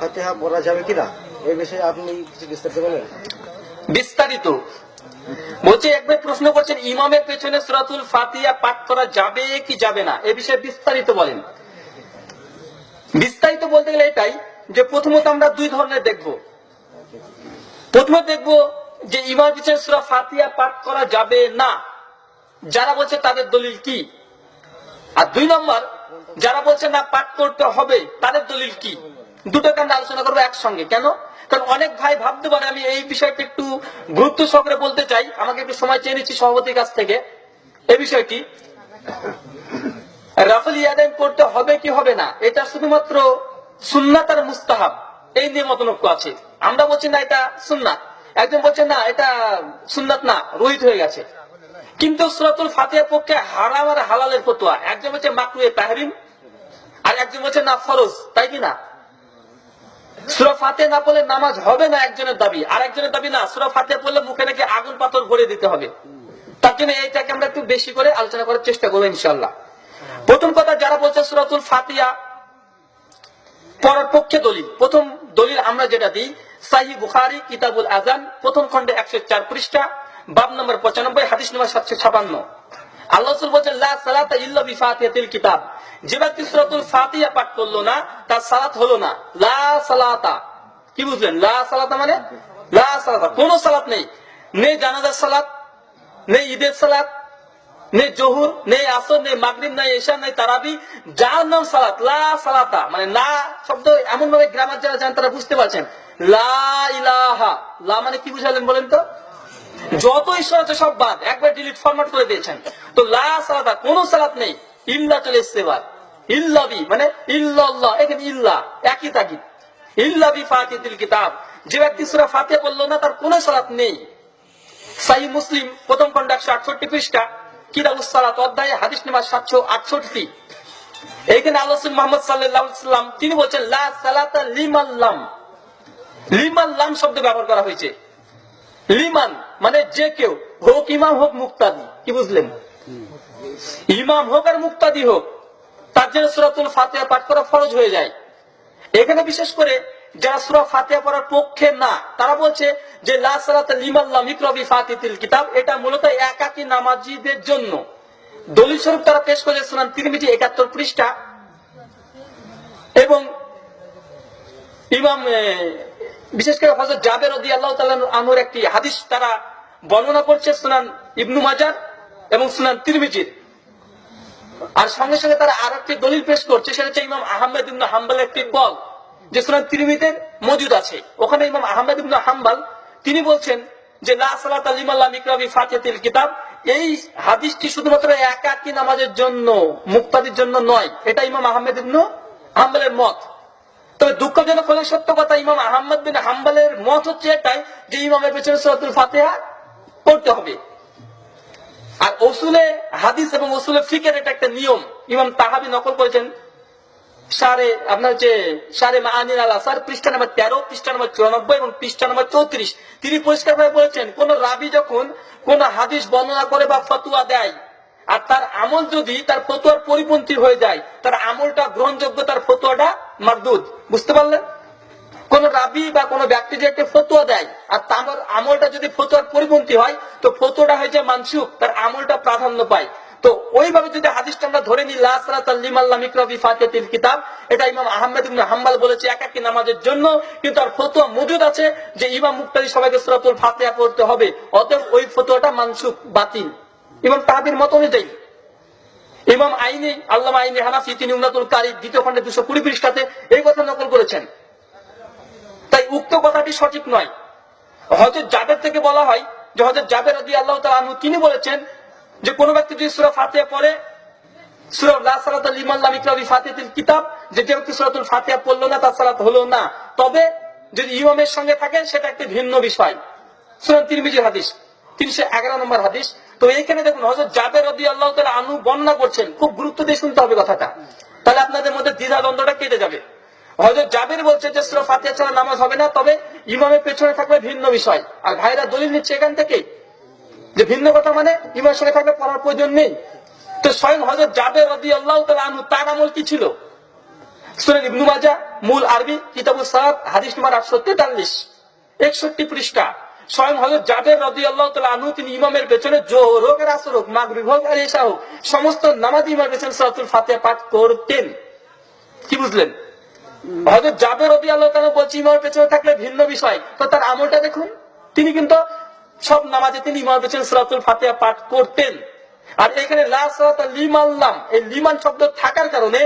ফাতেহা পড়া যাবে কিনা? এই বিষয়ে আপনি কিছু বিস্তারিত বলেন। বিস্তারিত। বলছে, একবার প্রশ্ন করছেন, ইমামের পেছনে সুরাতুল ফাতিহা পাঠ করা যাবে কি যাবে না? এ বিষয়ে বিস্তারিত বলেন। বিস্তারিত বলতে গেলে এটাই যে প্রথমত আমরা দুই ধরনের দেখব। প্রথমে দেখব যে ইমামের পিছনে সুরা ফাতিহা পাঠ করা যাবে না। যারা বলছে তাদের দলিল কি? আর দুই নম্বর, যারা বলছে না পাঠ করতে হবে, তাদের দলিল কি? দুটোকে আমরা আলোচনা করব একসঙ্গে। কেন? কারণ অনেক ভাই ভাবতে পারে, আমি এই বিষয়টা একটু গুরুত্ব সহকারে বলতে চাই। আমাকে একটু সময় চেয়ে নিচ্ছি সভাপতির কাছ থেকে। এই বিষয়টি রাফেল ইয়াদান করতে হবে কি হবে না? এটা শুধুমাত্র সুন্নাত আর মুস্তাহাব, এই নিয়ে মতনক্য আছে। আমরা বলছি, না, এটা সুন্নাত। একজন বলছে, না, এটা সুন্নাত না, রোহিত হয়ে গেছে। কিন্তু সুরাতুল ফাতিহার পক্ষে হারাম আর হালালের ফতোয়া। একজন বলছে মাকরুয়ে তাহরিম আর একজন বলছে, না, ফরজ। তাই কি না? সুরা ফাতে না পড়লে নামাজ হবে না একজনের দাবি। আর একজনের দাবি না, সুরা ফাতে পড়লে মুখে নাকি আগুন পাথর ভরে দিতে হবে। তার জন্য এইটাকে আমরা একটু বেশি করে আলোচনা করার চেষ্টা করব ইনশাল্লাহ প্রথম কথা, যারা বলছে সুরাতুল ফাতিয়া পড়ার পক্ষে দলিল, প্রথম দলিল আমরা যেটা দিই সাহি বুখারি, কিতাবুল আজান প্রথম খন্ডে একশো চার পৃষ্ঠা, বাব নম্বর পঁচানব্বই, হাদিস নম্বর সাতশো ছাপান্ন। আল্লাহ বলছেন কিতাব। যে ব্যক্তি সূরাতুল ফাতিহা পাঠ করল না, তার সালাত হলো না। লা সালাতা। কি বুঝলেন? লা সালাতা মানে? লা সালাতা। কোনো সালাত নেই। নেই জানাজার সালাত, নেই ঈদের সালাত, নেই জহুর, নেই আসর, নেই মাগরিব, নেই এশা নেই তারাবি, যার নাম সালাত, লা সালাতা। মানে না শব্দ এমন ভাবে গ্রামার যারা জান তারা বুঝতে পারছেন। লা ইলাহা। লা মানে কি বুঝালেন বলেন তো? যত ঈশ্বর আছে সব বাদ। একবার ডিলিট ফরম্যাট করে দিয়েছেন। তো লা সালাতা, কোন সালাত নেই। ইল্লা চলে এসছে এবার। ইল্লাবি মানে ইল্লাল্লাহ, এখানে ইল্লা, একই ইল্লাবি ফাতিহাতিল কিতাব, যে ব্যক্তি সূরা ফাতিহা বলল না, তার কোনো সালাত নেই। সাহি মুসলিম, প্রথম খন্ড একশো আটষট্টি পৃষ্ঠা অধ্যায় হাদিস সাতশো আটষট্টি। এইখানে মোহাম্মদ সাল্লাম তিনি বলছেন, লা লিমাল্লাম লিমাল্লাম শব্দ ব্যবহার করা হয়েছে। লিমান মানে যে কেউ, হোক ইমাম হোক মুক্তাদি, কি বুঝলেন? ইমাম হোক আর মুক্তাদি হোক তার সুরাতুল ফাতিহা পাঠ করা ফরজ হয়ে যায়। এখানে বিশেষ করে যারা সুরা ফাতিহা পড়ার পক্ষে না, তারা বলছে যে, লা কিতাব এটা মূলত একাকী নামাজীদের জন্য। দলিল স্বরূপ তারা পেশ করেছে সুনান তিরমিজি একাত্তর পৃষ্ঠা। এবং ইমাম বিশেষ করে হজরত জাবের রদি আল্লাহ আনহুর একটি হাদিস তারা বর্ণনা করছে সুনান ইবনু মাজার এবং সুনান তিরমিজির। আর সঙ্গে সঙ্গে তারা আর একটি দলিল পেশ করছে, সেটা হচ্ছে ইমাম আহমেদ ইবনু হাম্বালের একটি কল যে সুনান তিরমিদের মজুদ আছে। ওখানে ইমাম আহমেদ ইবনু হাম্বাল, তিনি বলছেন যে, লা আলিমাল্লাহ মিকরাবি ফাতিহাতিল কিতাব এই হাদিসটি শুধুমাত্র একাকী নামাজের জন্য, মুক্তাদির জন্য নয়, এটা ইমাম আহমেদ ইবনু হাম্বালের মত। তবে দুঃখজনক হলে সত্য কথা, ইমাম আহমদ বিন হাম্বালের মত হচ্ছে এটাই যে, ইমামের পেছনে সরাতুল ফাতেহা পড়তে হবে। আর ওসুলে হাদিস এবং ওসুলে ফিকের এটা একটা নিয়ম। ইমাম তাহাবি নকল করেছেন, সারে আপনার যে সারে মাহানির আল আসার পৃষ্ঠা নম্বর তেরো, পৃষ্ঠা নম্বর চুরানব্বই এবং পৃষ্ঠা নম্বর চৌত্রিশ। তিনি পরিষ্কার ভাবে বলেছেন, কোন রাবি যখন কোন হাদিস বর্ণনা করে বা ফতুয়া দেয়, আর তার আমল যদি তার ফতুয়ার পরিপন্থী হয়ে যায়, তার আমলটা গ্রহণযোগ্য, তার ফতুয়াটা মারদুদ বুঝতে পারলেন? কোন রাবি বা কোন ব্যক্তি যে একটা ফতুয়া দেয়, আর তার আমলটা যদি ফতুয়ার পরিপন্থী হয়, তো ফতুয়াটা হয়ে যায় মানসুক তার আমলটা প্রাধান্য পায়। তো ওইভাবে যদি হাদিসটা আমরা ধরে নিই, লা সালাতা লিমাল্লাহ মিকরাবি ফাতিহাতিল কিতাব, এটা ইমাম আহমেদ হাম্বাল বলেছে একাকী নামাজের জন্য, কিন্তু আর ফতোয়া মজুদ আছে যে ইমাম মুক্তাদি সবাইকে সূরাতুল ফাতিহা পড়তে হবে, অতএব ওই ফতোয়াটা মানসুক বাতিল। ইমাম তাহাবির মত অনুযায়ী। ইমাম আইনি, আল্লামা আইনি হানাফি, তিনি উন্নাতুল কারি, দ্বিতীয় খন্ডে দুশো কুড়ি পৃষ্ঠাতে এই কথা নকল করেছেন। উক্ত কথাটি সঠিক নয়। হজরত জাবের থেকে বলা হয় যে হজরত জাবের রদি আল্লাহ তালু তিনি বলেছেন যে, কোন ব্যক্তি যদি সুরা ফাতিহা পড়ে সঙ্গে থাকে, সেটা একটি ভিন্ন বিষয়। হাদিস, তিনশো এগারো নম্বর হাদিস। তো দেখুন জাবের আল্লাহ আনু বর্ণনা করছেন। খুব গুরুত্ব দিয়ে শুনতে হবে কথাটা। তাহলে আপনাদের মধ্যে দ্বিধা দ্বন্দ্বটা কেটে যাবে। হজরত জাবের বলছে যে সুরা ফাতিহা ছাড়া নামাজ হবে না, তবে ইমামের পেছনে থাকবে ভিন্ন বিষয়। আর ভাইরা দলিল নিচ্ছে এখান থেকে যে ভিন্ন কথা মানে ইমামের সঙ্গে থাকলে পড়ার প্রয়োজন নেই। তো স্বয়ং হজরত জাবের রদি আল্লাহ তালা তার আমল কি ছিল? সুনান ইবনু মাজা মূল আরবি কিতাবুল সাহাব হাদিস নম্বর আটশো তেতাল্লিশ একষট্টি পৃষ্ঠা। স্বয়ং হজরত জাবের রদি আল্লাহ আনু তিনি ইমামের পেছনে আসর হোক মাগরিব হোক আর এসা হোক, সমস্ত নামাজ ইমামের পেছনে সরাতুল ফাতে পাঠ করতেন। কি বুঝলেন? হয়তো জাবের রদি আল্লাহ বলছি, ইমামের পেছনে থাকলে ভিন্ন বিষয়। তো তার আমলটা দেখুন। তিনি কিন্তু সব নামাজে তিনি ইমামের পেছনে সরাতুল ফাতে পাঠ করতেন। আর এখানে লিমান শব্দ থাকার কারণে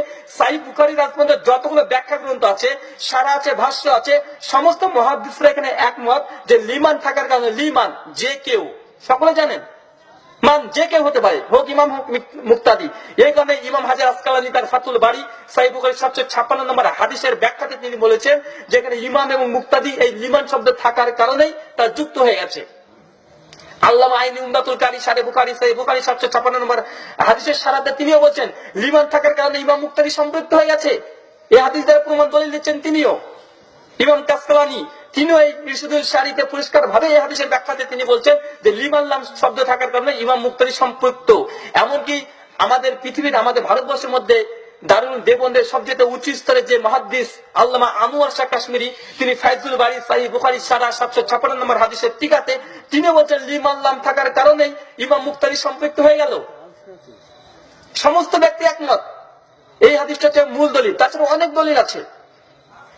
যতগুলো ব্যাখ্যা গ্রন্থ আছে, সারা আছে, ভাষ্য আছে, সমস্ত মহাদিসরা এখানে একমত যে লিমান থাকার কারণে লিমান, যে কেউ। সকলে জানেন? মান যে কেউ হতে পারে। হোক ইমাম, হোক মুক্তাদি। এই কারণে ইমাম হাজার আসকালানি তার ফাতুল বাড়ি সাই সাতশো ছাপ্পান্ন নম্বর হাদিসের ব্যাখ্যাতে তিনি বলেছেন যেখানে ইমাম এবং মুক্তাদি এই লিমান শব্দ থাকার কারণেই তা যুক্ত হয়ে গেছে। আল্লাহ আইনি উমদাতুল কারি, সারে বুখারি সাই বুখারি সাতশো ছাপান্ন নম্বর হাদিসের সারাতে তিনিও বলছেন লিমান থাকার কারণে ইমাম মুক্তারি সম্পৃক্ত হয়ে গেছে। এই হাদিস দ্বারা প্রমাণ দলিল দিচ্ছেন তিনিও। ইমাম কাসকালানি তিনিও এই ইরশুদুল শাড়িতে পরিষ্কার ভাবে এই হাদিসের ব্যাখ্যাতে তিনি বলছেন যে লিমান লাম শব্দ থাকার কারণে ইমাম মুক্তারি সম্পৃক্ত। এমনকি আমাদের পৃথিবীর, আমাদের ভারতবর্ষের মধ্যে দারুল দেবন্দের সবচেয়ে উচ্চ স্তরে যে মহাদ্দিস আল্লামা আনোয়ার শাহ কাশ্মীরি, তিনি ফাইজুল বাড়ি সাহি বুখারি, সারা সাতশো ছাপ্পান্ন নম্বর হাদিসের টিকাতে তিনি বলছেন লিমান লাম থাকার কারণেই ইমাম মুক্তারি সম্পৃক্ত হয়ে গেল। সমস্ত ব্যক্তি একমত। এই হাদিসটা হচ্ছে মূল দলিল। তাছাড়া অনেক দলিল আছে।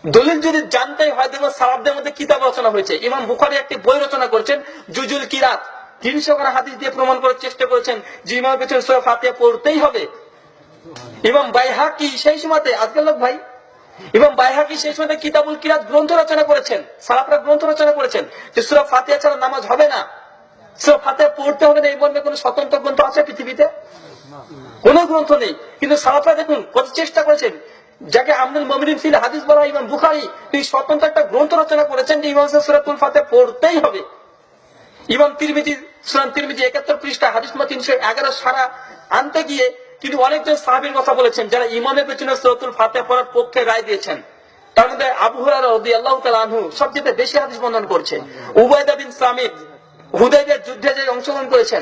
দলিল যদি জানতেই হয় দেখবেন সালাবদের মধ্যে কিতাব রচনা হয়েছে। ইমাম বুখারি একটি বই রচনা করেছেন, জুজুল কিরাত। তিনশো খানা হাদিস দিয়ে প্রমাণ করার চেষ্টা করেছেন যে ইমাম পেছনে সুরা ফাতিহা পড়তেই হবে। ইমাম বাইহাকি সেই সময়তে আজকাল লোক ভাই, ইমাম বাইহাকি সেই সময়তে কিতাবুল কিরাত গ্রন্থ রচনা করেছেন, সালাফরা গ্রন্থ রচনা করেছেন যে সুরা ফাতিহা ছাড়া নামাজ হবে না। সুরা ফাতিহা পড়তে হবে না, এই মর্মে কোনো স্বতন্ত্র গ্রন্থ আছে পৃথিবীতে? কোন গ্রন্থ নেই। কিন্তু সালাফরা দেখুন, কত চেষ্টা করেছেন যাকে আমদুল মমিন ফিল হাদিস বলা ইমাম বুখারি তিনি স্বতন্ত্র একটা গ্রন্থ রচনা করেছেন যে ইমাম সুরাতুল ফাতে পড়তেই হবে। ইমাম তিরমিজি, সুরান তিরমিজি একাত্তর পৃষ্ঠা, হাদিস নম্বর তিনশো এগারো সারা আনতে গিয়ে তিনি অনেকজন সাহাবীর কথা বলেছেন যারা ইমামের পেছনে সুরাতুল ফাতে পড়ার পক্ষে রায় দিয়েছেন। তার মধ্যে আবু হুরায়রা রাদিয়াল্লাহু তাআলা আনহু সবচেয়ে বেশি হাদিস বর্ণনা করছে উবাইদা বিন সামিদ হুদাইবিয়ার যুদ্ধে যে অংশগ্রহণ করেছেন।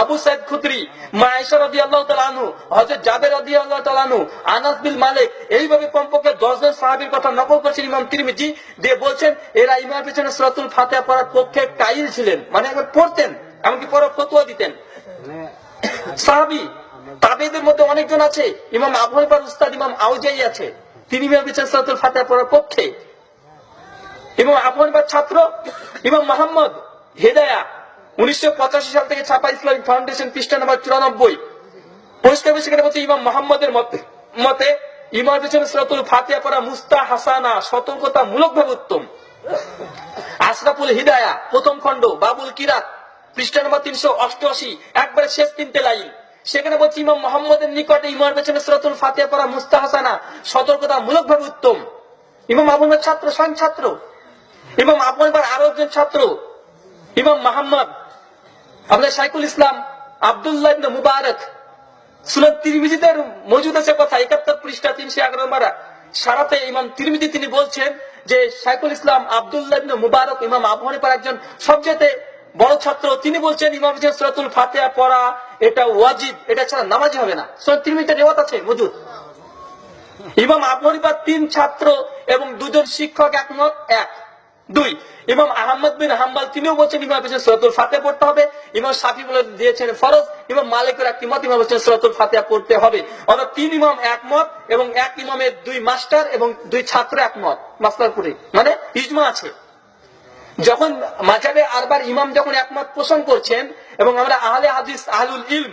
আবু সাইদ খুদরি, মা আয়েশা আল্লাহ তাআলা আনহু, হযরত জাবের রাদিয়াল্লাহু তাআলা আনহু, আনাস বিন মালিক, এইভাবে কমপক্ষে 10 জন সাহাবীর কথা নকল করেছেন ইমাম তিরমিজি, দিয়ে বলছেন, এরা ইমামের পেছনে সূরাতুল ফাতিহা পড়ার পক্ষে কাইল ছিলেন মানে একবার পড়তেন, এমনকি পড়া ফতোয়া দিতেন। সাহাবি তাবেদের মধ্যে অনেকজন আছে, ইমাম আবু হানিফার উস্তাদ ইমাম আউজাই আছে, তিনি ইমাম পেছনে সূরাতুল ফাতিহা পড়ার পক্ষে। ইমাম আবু হানিফার ছাত্র, ইমাম মোহাম্মদ হেদায়া, উনিশশো পঁচাশি সাল থেকে ছাপা ইসলামিক ফাউন্ডেশন পৃষ্ঠা নম্বর চুরানব্বই। পরিষ্কার সেখানে বলছে ইমাম মোহাম্মদের মতে মতে ইমাম পেছনে সরাতুল ফাতিহা পড়া মুস্তা হাসানা সতর্কতা মূলক ভাবে উত্তম। আশরাফুল হিদায়া, প্রথম খণ্ড, বাবুল কিরাত, পৃষ্ঠা নম্বর তিনশো অষ্টআশি, একবারে শেষ তিনটে লাইন। সেখানে বলছি ইমাম মোহাম্মদের নিকটে ইমামের পেছনে সরাতুল ফাতিহা পড়া মুস্তা হাসানা সতর্কতা মূলক ভাবে উত্তম। ইমাম আবুল ছাত্র, স্বয়ং ছাত্র। ইমাম আবু হানিফার আরও একজন ছাত্র। ইমাম মোহাম্মদ আমাদের শাইকুল ইসলাম আবদুল্লাহ মুবারক, সুনান তিরমিজিদের মজুদ আছে কথা, একাত্তর পৃষ্ঠা তিনশো এগারো মারা সারাতে ইমাম তিরমিজি তিনি বলছেন যে শাইকুল ইসলাম আবদুল্লাহ মুবারক ইমাম আবু হানিফার একজন সবচেয়ে বড় ছাত্র। তিনি বলছেন, ইমাম সুরাতুল ফাতিহা পড়া, এটা ওয়াজিব, এটা ছাড়া নামাজ হবে না। সুনান তিরমিজিতে রেওয়াত আছে, মজুদ। ইমাম আবু হানিফার তিন ছাত্র এবং দুজন শিক্ষক একমত, এক। দুই, ইমাম আহমদ বিন হাম্বাল, তিনিও বলছেন ইমাম হোসেন সুরাতুল ফাতিহা পড়তে হবে। ইমাম শাফি বলে দিয়েছেন ফরজ, ইমাম মালিকের একটি মত ইমাম হোসেন সুরাতুল ফাতিহা পড়তে হবে। অর্থাৎ তিন ইমাম একমত এবং এক ইমামের দুই মাস্টার এবং দুই ছাত্র একমত, মাস্টার করে মানে ইজমা আছে। যখন মাঝাবে আরবার ইমাম যখন একমত পোষণ করছেন এবং আমরা আহলে হাদিস, আহলুল ইলম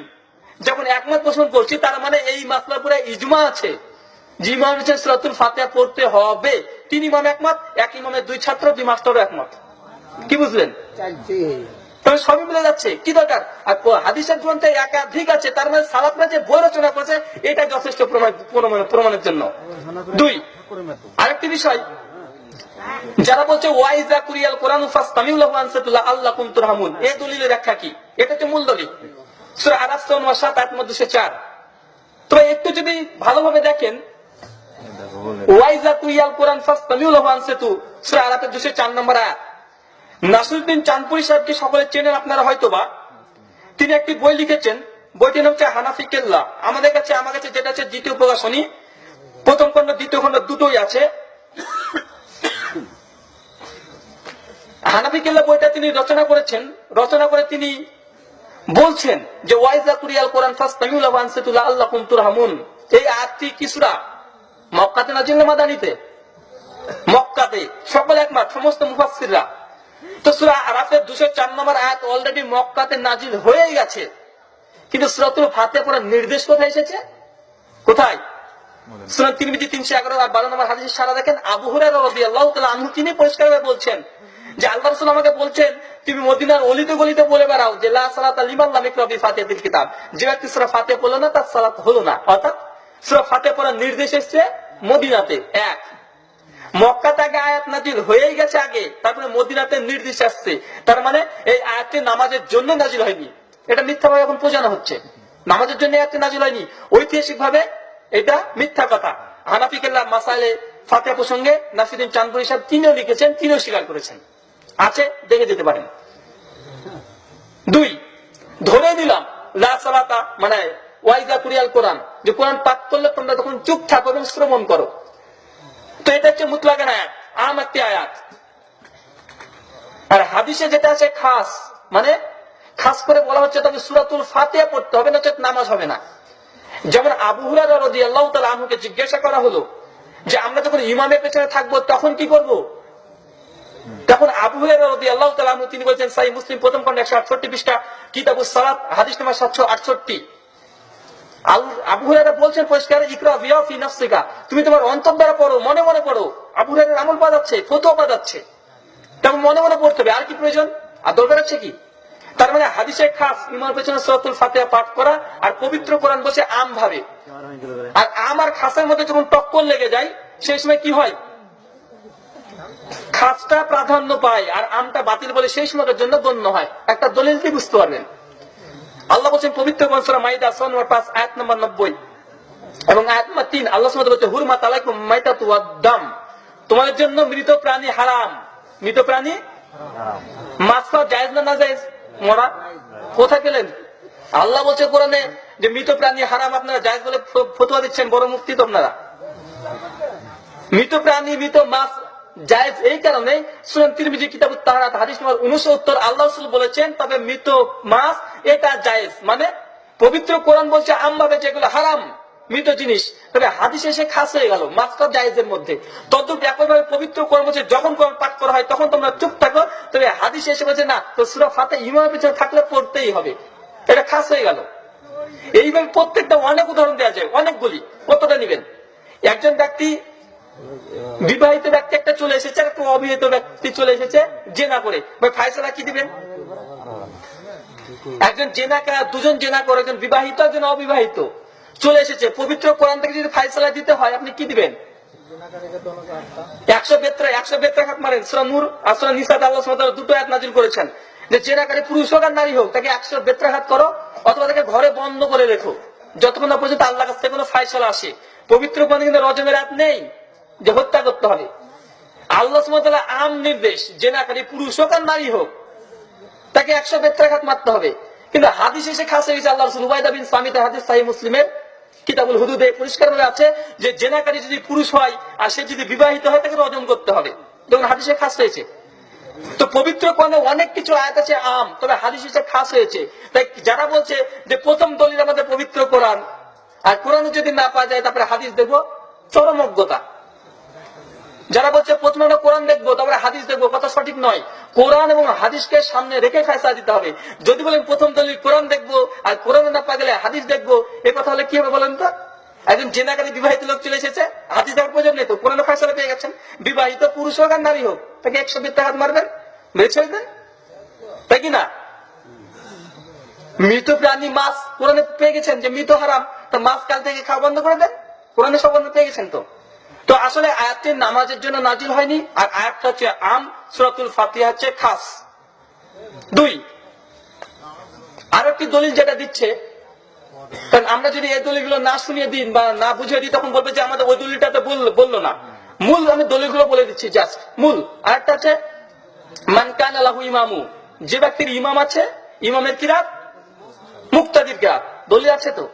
যখন একমত পোষণ করছি, তার মানে এই মাসলার পুরো ইজমা আছে। যে ইমাম হোসেন সুরাতুল ফাতিহা পড়তে হবে, তিন ইমাম একমত, এক ইমামের দুই ছাত্র, দুই মাস্টারও একমত। কি বুঝলেন? সবই মিলে যাচ্ছে। কি দরকার? আর হাদিসের গ্রন্থে একাধিক আছে, তার মানে সালাফরা যে বই রচনা করেছে এটা যথেষ্ট প্রমাণ প্রমাণ- প্রমাণের জন্য। দুই, আরেকটি বিষয়। যারা বলছে ওয়াইজা কুরিয়াল কোরআন ফাস্তামিউল্লাহু আনসাতুল্লাহ আল্লাহ কুম তুরহামুন এই দলিলের ব্যাখ্যা কি? এটা হচ্ছে মূল দলিল। সূরা আরাফ নম্বর 7 আয়াত নম্বর 204 তবে একটু যদি ভালোভাবে দেখেন ওয়াইজা কুরিয়াল কোরআন ফাস্তামিউল্লাহু আনসাতু। সূরা আরাফের 204 নম্বর আয়াত। নাসিরুদ্দিন চাঁদপুরি সাহেবকে সকলে চেনেন আপনারা হয়তোবা। তিনি একটি বই লিখেছেন। বইটির নাম হচ্ছে হানাফি কেল্লা। আমাদের কাছে, আমার কাছে যেটা হচ্ছে দ্বিতীয় প্রকাশনী, প্রথম খণ্ড, দ্বিতীয় খণ্ড দুটোই আছে। হানাফি কেল্লা বইটা তিনি রচনা করেছেন। রচনা করে তিনি বলছেন যে, ওয়াইজা কুরিয়াল কোরআন ফাস্তামিউলা ওয়ানসিতুল্লাহ আল্লাহুম তুরহামুন। এই আয়াতটি কি সূরা? মক্কাতে নাজিল মাদানিতে মক্কাতে সকল একমত সমস্ত মুফাসসিররা। তো সূরা আরাফের 204 নম্বর আয়াত অলরেডি মক্কাতে নাজিল হয়ে গেছে। কিন্তু সূরাতুল ফাতিহা পড়ার নির্দেশ কোথায় এসেছে? কোথায়? সুনান তিরমিজি তিনশো এগারো আর বারো নম্বর হাদিসে সারা দেখেন আবু হুরায়রা রাদিয়াল্লাহু তাআলা আনহু তিনি পরিষ্কারভাবে বলছেন যে আল্লাহ রাসূল আমাকে বলছেন তুমি মদিনার অলিতে গলিতে বলে বেড়াও যে লা সালাতা লিমান লাম ইয়াকরা বি ফাতিহাতিল কিতাব। যে ব্যক্তি সূরা ফাতিহা পড়ল না তার সালাত হলো না। অর্থাৎ সূরা ফাতিহা পড়ার নির্দেশ এসেছে মদিনাতে এক। মক্কাতে আগে আয়াত নাজিল হয়েই গেছে আগে, তারপরে মদিনাতে নির্দেশ আসছে। তার মানে এই আয়াতটি নামাজের জন্য নাজিল হয়নি। এটা মিথ্যাভাবে এখন বোঝানো হচ্ছে। নামাজের জন্য আয়াতটি নাজিল হয়নি। ঐতিহাসিক ভাবে এটা মিথ্যা কথা। হানাফি কেল্লা মাসাইলে ফাতে প্রসঙ্গে নাসিরুদ্দিন চাঁদপুরি সাহেব তিনিও লিখেছেন, তিনিও স্বীকার করেছেন। আছে, দেখে যেতে পারেন। দুই, ধরে নিলাম, লা সালাতা মানে ওয়াইজা কুরিয়াল কোরআন। যে কোরআন পাঠ করলে তোমরা তখন চুপ থাকো এবং শ্রবণ করো। তো এটা হচ্ছে মুতলাকের আয়াত, আম একটি আয়াত। আর হাদিসে যেটা আছে খাস মানে খাস করে বলা হচ্ছে তবে সুরাতুল ফাতিহা পড়তে হবে না নামাজ হবে না। যেমন আবু হুরায়রা রাদিয়াল্লাহু তাআলা আনহুকে জিজ্ঞাসা করা হলো যে আমরা যখন ইমামের পেছনে থাকব তখন কি করব? তখন আবু হুরায়রা রাদিয়াল্লাহু তাআলা আনহু তিনি বলছেন সাই মুসলিম প্রথম খন্ড 168 পৃষ্ঠা, কিতাবুস সালাত, হাদিস নাম্বার 768 আল- আবু বলছেন, পরিষ্কার তুমি তোমার অন্তর দ্বারা পড়ো, মনে মনে পড়ো। আমল মনে মনে পড়তে হবে, আর কি প্রয়োজন? আর দরকার কি? তার মানে খাস ইমার পেছনে সরাতুল পাঠ করা আর পবিত্র কোরআন বসে আম ভাবে। আর আম আর খাসের মধ্যে যখন টক্কর লেগে যায়, সেই সময় কি হয়? খাসটা প্রাধান্য পায় আর আমটা বাতিল বলে সেই সময়ের জন্য গণ্য হয়। একটা দলিল দিয়ে বুঝতে পারবেন। আল্লাহ বলছেন, পবিত্র নব্বই এবং আয়াত তিন, আল্লাহ বলছে হুরমা ওয়াদ-দাম তোমাদের জন্য মৃত প্রাণী হারাম। মৃত প্রাণী? মাছ খাওয়া জায়েজ না না জায়েজ? মরা? কোথায় পেলেন? আল্লাহ বলছে কোরআনে যে মৃত প্রাণী হারাম, আপনারা জায়েজ বলে ফতোয়া দিচ্ছেন, বড় মুক্তি তো আপনারা। মৃত প্রাণী, মৃত মাছ জায়েজ এই কারণে সুনান তিরমিজি কিতাব তাহারাত, হাদিস নম্বর 69 আল্লাহ বলেছেন, তবে মৃত মাছ এটা জায়েজ। মানে পবিত্র কোরআন বলছে আম ভাবে যেগুলো হারাম, মৃত জিনিস, তবে হাদিস এসে খাস হয়ে গেল মাছটা জায়েজের মধ্যে। তদ্রুপ একইভাবে পবিত্র কোরআন বলছে, যখন কোরআন পাঠ করা হয়, তখন তোমরা চুপ থাকো, তবে হাদিস এসে বলছে, না, তো সুরা ফাতে ইমামের পিছনে থাকলে পড়তেই হবে। এটা খাস হয়ে গেল। এইভাবে প্রত্যেকটা অনেক উদাহরণ দেওয়া যায়, অনেকগুলি। কতটা নিবেন? একজন ব্যক্তি, বিবাহিত ব্যক্তি একটা চলে এসেছে একটা অবিবাহিত ব্যক্তি চলে এসেছে, জেনা করে। ভাই, ফায়সালা কি দিবেন? একজন জেনা দুজন জেনা করে একজন বিবাহিত, একজন অবিবাহিত। চলে এসেছে। পবিত্র কোরআন থেকে যদি ফায়সালা দিতে হয়, আপনি কি দিবেন? ঘরে বন্ধ করে রেখো। যতক্ষণ না পর্যন্ত আল্লাহ কাছ থেকে কোনো ফায়সালা আসে। পবিত্র কোরআনে কিন্তু রজমের হাত নেই যে হত্যা করতে হবে। আল্লাহ আম নির্দেশ, জেনাকারী পুরুষ হোক আর নারী হোক তাকে একশো বেত্রাঘাত মারতে হবে। কিন্তু হাদিস এসে খাসে গেছে আল্লাহ রসুল উবাইদা বিন সামিতের হাদিস সাহি মুসলিমের কিতাবুল হুদুদে পরিষ্কার ভাবে আছে যে জেনাকারী যদি পুরুষ হয় আর সে যদি বিবাহিত হয়, তাকে রজন করতে হবে। দেখুন হাদিসে খাস হয়েছে। তো পবিত্র কোরআনে অনেক কিছু আয়াত আছে আম, তবে হাদিস এসে খাস হয়েছে। তাই যারা বলছে যে প্রথম দলিল আমাদের পবিত্র কোরআন, আর কোরআনে যদি না পাওয়া যায়, তারপরে হাদিস দেখব চরমজ্ঞতা। যারা বলছে, প্রথমে আমরা কোরআন দেখব, তারপরে হাদিস দেখব, কথা সঠিক নয়। কোরআন এবং হাদিসকে সামনে রেখে ফেসলা দিতে হবে। যদি বলেন, প্রথম দলিল কোরআন দেখব আর কোরআনে না পা গেলে হাদিস দেখব এই কথা হলে কি হবে বলেন তো? একজন জেনাকারী বিবাহিত লোক চলে এসেছে, হাদিস দেওয়ার প্রয়োজন নেই তো? কোরআনে ফেসলা পেয়ে গেছেন। বিবাহিত পুরুষ হোক আর নারী হোক, তাকে একশো বিত্তে হাত মারবেন? মেরে ছেড়ে দেন তাই কি না? মৃত প্রাণী মাছ কোরআনে পেয়ে গেছেন যে মৃত হারাম, তা মাছ কাল থেকে খাওয়া বন্ধ করে দেন? কোরআনে সব বন্ধ পেয়ে গেছেন তো? তো আসলে আয়াতটি নামাজের জন্য নাজিল হয়নি, আর আয়াতটা হচ্ছে আম, সুরাতুল ফাতিহা হচ্ছে খাস। দুই আর একটি দলিল যেটা দিচ্ছে, কারণ আমরা যদি এই দলিলগুলো না শুনিয়ে দিন বা না বুঝিয়ে দিই, তখন বলবে যে আমাদের ওই দলিলটা তো বলল না। মূল আমি দলিলগুলো বলে দিচ্ছি জাস্ট মূল। আরেকটা আছে মানকান আলাহু ইমামু, যে ব্যক্তির ইমাম আছে, ইমামের কিরাত, মুক্তাদির কিরাত। দলিল আছে তো?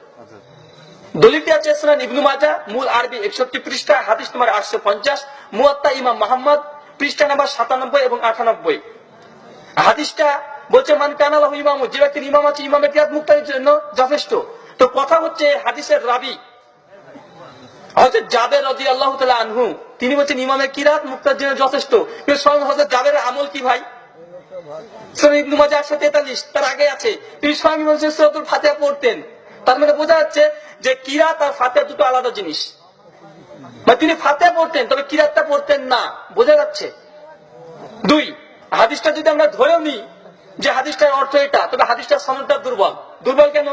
দলিলটি আছে সুনান ইবনু মাজা মূল আরবি একষট্টি পৃষ্ঠা, হাদিস নম্বর আটশো পঞ্চাশ, মুয়াত্তা ইমাম মোহাম্মদ, পৃষ্ঠা নাম্বার সাতানব্বই এবং আটানব্বই। হাদিসটা বলছে, মান কানালাহু ইমামু যে ব্যক্তির ইমাম আছে ইমামের কিরাত মুক্তার জন্য যথেষ্ট। তো কথা হচ্ছে হাদিসের রাবি জাবের রদি আল্লাহ আনহু, তিনি বলছেন ইমামের কিরাত মুক্তার জন্য যথেষ্ট। স্বয়ং হজরত জাবের আমল কি ভাই? ইবনু মাজা একশো তেতাল্লিশ, তার আগে আছে। তিনি স্বয়ং ফাতিহা পড়তেন। তার মানে বোঝা যাচ্ছে যে কিরাত আর ফাতিহা দুটো আলাদা জিনিস। মানে তিনি ফাতিহা পড়তেন, তবে কিরাতটা পড়তেন না। বোঝা যাচ্ছে? দুই, হাদিসটা যদি আমরা ধরেও নিই, যে হাদিসটার অর্থ এটা, তবে হাদিসটার সনদটা দুর্বল। দুর্বল কেন?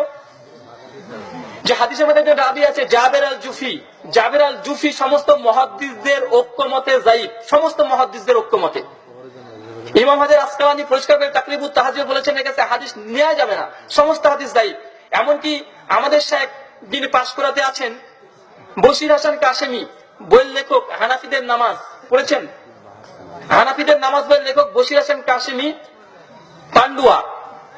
যে হাদিসের মধ্যে একটা দাবি আছে, জাবের আল জুফি। জাবের আল জুফি সমস্ত মহাদ্দিসদের ঐক্যমতে জাইব সমস্ত মহাদ্দিসদের ঐক্যমতে। ইমাম হাজার আসকালানি পরিষ্কার করে তাকলিবুত তাহাজির বলেছেন, এর কাছে হাদিস নেওয়া যাবে না। সমস্ত হাদিস দায়ী এমনকি আমাদের শেখ যিনি পাশ করাতে আছেন। বশির হাসান কাশেমি, বইয়ের লেখক, হানাফিদের নামাজ পড়েছেন। হানাফিদের নামাজ বইয়ের লেখক বশির হাসান কাশেমি, পান্ডুয়া।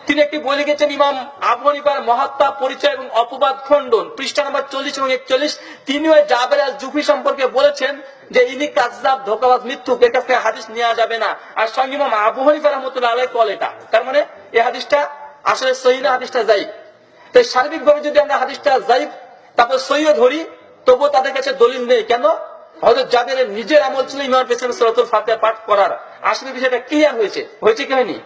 তিনি একটি বই লিখেছেন, ইমাম আবু হানিফার মহাত্মা পরিচয় এবং অপবাদ খণ্ডন, পৃষ্ঠা নাম্বার চল্লিশ এবং একচল্লিশ। তিনিও এই জাবের আল জুফি সম্পর্কে বলেছেন যে, ইনি কাজদাব ধোকাবাজ মৃত্যু এর কাছ থেকে হাদিস নেওয়া যাবে না। আর সঙ্গে ইমাম আবু হানিফা রহমতুল্লাহ আলাই কল এটা। তার মানে এই হাদিসটা আসলে সহি না, হাদিসটা যাই তাই সার্বিকভাবে যদি আমরা হাদিসটা যাই তারপর সহিও ধরি, তবুও তাদের কাছে দলিল নেই। কেন? হয়তো যাদের নিজের আমল ছিল ইমাম পেছনে সরাতুল ফাতে পাঠ করার। আসলে বিষয়টা ক্লিয়ার হয়েছে। হয়েছে কি হয়নি?